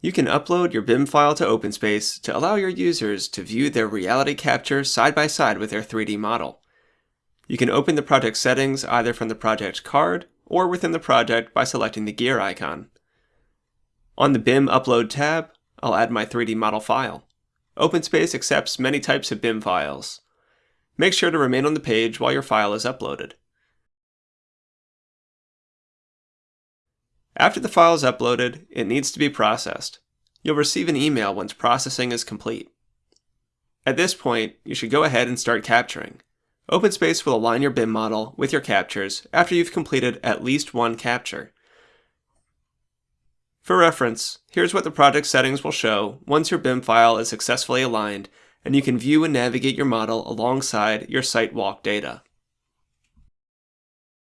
You can upload your BIM file to OpenSpace to allow your users to view their reality capture side by side with their 3D model. You can open the project settings either from the project card or within the project by selecting the gear icon. On the BIM Upload tab, I'll add my 3D model file. OpenSpace accepts many types of BIM files. Make sure to remain on the page while your file is uploaded. After the file is uploaded, it needs to be processed. You'll receive an email once processing is complete. At this point, you should go ahead and start capturing. OpenSpace will align your BIM model with your captures after you've completed at least one capture. For reference, here's what the project settings will show once your BIM file is successfully aligned and you can view and navigate your model alongside your site walk data.